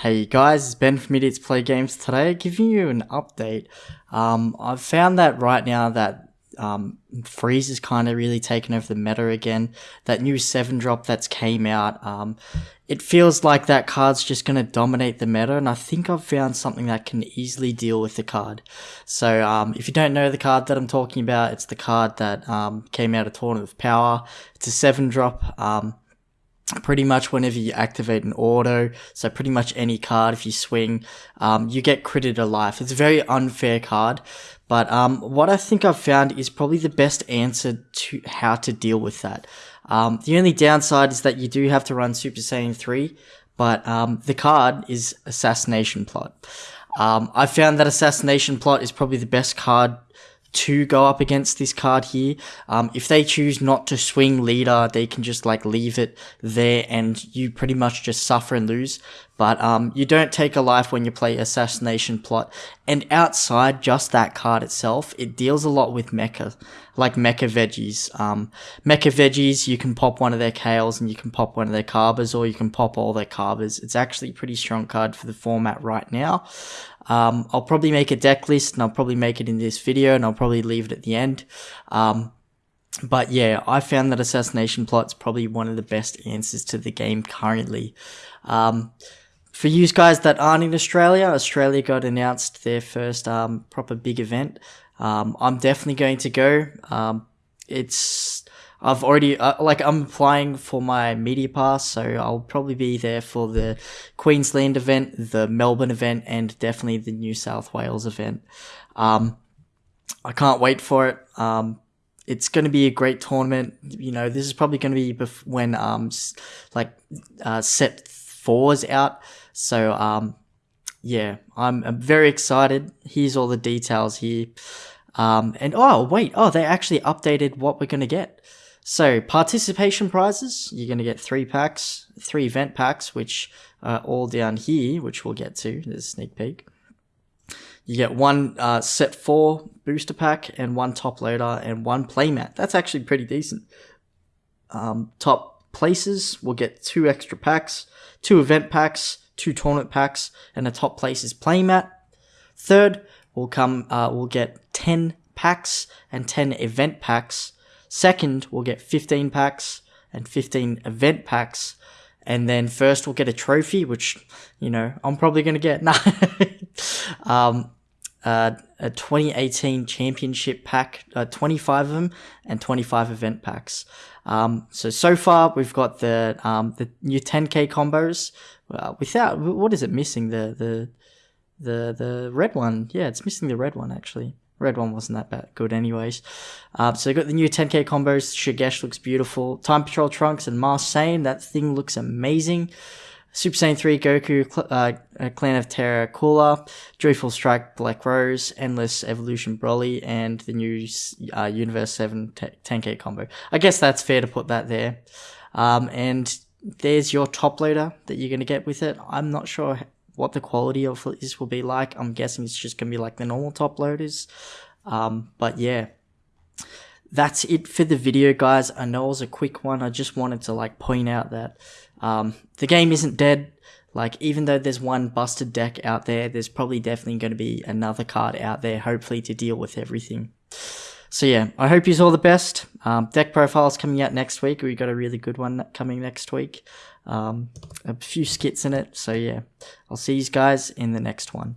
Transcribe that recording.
Hey guys, it's Ben from Idiots Play Games today, giving you an update. Um, I've found that right now that um, Frieza is kind of really taken over the meta again. That new 7 drop that's came out, um, it feels like that card's just going to dominate the meta, and I think I've found something that can easily deal with the card. So um, if you don't know the card that I'm talking about, it's the card that um, came out of Tournament of Power. It's a 7 drop. Um, pretty much whenever you activate an auto, so pretty much any card, if you swing, um, you get critted life. It's a very unfair card, but um, what I think I've found is probably the best answer to how to deal with that. Um, the only downside is that you do have to run Super Saiyan 3, but um, the card is Assassination Plot. Um, I found that Assassination Plot is probably the best card to go up against this card here. Um, if they choose not to swing leader, they can just like leave it there and you pretty much just suffer and lose. But um, you don't take a life when you play Assassination Plot. And outside just that card itself, it deals a lot with mecha, like mecha veggies. Um, mecha veggies, you can pop one of their Kales and you can pop one of their Cabbas or you can pop all their Cabbas. It's actually a pretty strong card for the format right now. Um, I'll probably make a deck list and I'll probably make it in this video and I'll probably leave it at the end. Um, but yeah, I found that Assassination Plot's probably one of the best answers to the game currently. Um, for you guys that aren't in Australia, Australia got announced their first um, proper big event. Um, I'm definitely going to go. Um, it's I've already uh, like I'm applying for my media pass, so I'll probably be there for the Queensland event, the Melbourne event, and definitely the New South Wales event. Um, I can't wait for it. Um, it's going to be a great tournament. You know, this is probably going to be bef- when um like uh, set fours out. So um, yeah, I'm, I'm very excited. Here's all the details here. Um, and oh wait, oh they actually updated what we're going to get. So participation prizes, you're going to get three packs, three event packs, which are all down here, which we'll get to. There's a sneak peek. You get one uh, set four booster pack and one top loader and one playmat. That's actually pretty decent. Um, top places will get two extra packs, two event packs, two tournament packs, and a top places playmat. Third will come, uh, will get 10 packs and 10 event packs Second, we'll get 15 packs and 15 event packs. And then first, we'll get a trophy, which, you know, I'm probably going to get. Um, uh, a 2018 championship pack, uh, 25 of them, and 25 event packs. Um, so so far we've got the um, the new 10k combos uh, without what is it missing the the the the red one? Yeah, it's missing the red one actually. Red one wasn't that bad, good anyways. Uh, so got the new 10k combos. Shugesh looks beautiful. Time Patrol Trunks and Masked Saiyan. That thing looks amazing. Super Saiyan 3 Goku, uh, Clan of Terra Cooler, Joyful Strike Black Rose, Endless Evolution Broly, and the new uh, Universe 7 10k combo. I guess that's fair to put that there. Um, and there's your top loader that you're going to get with it. I'm not sure what the quality of this will be like. I'm guessing it's just going to be like the normal top loaders. Um, but yeah, that's it for the video, guys. I know it was a quick one. I just wanted to like point out that um, the game isn't dead. Like, even though there's one busted deck out there, there's probably definitely going to be another card out there, hopefully, to deal with everything. So yeah, I hope you all the best. Um, deck profiles coming out next week. We got a really good one coming next week. Um, a few skits in it. So yeah, I'll see you guys in the next one.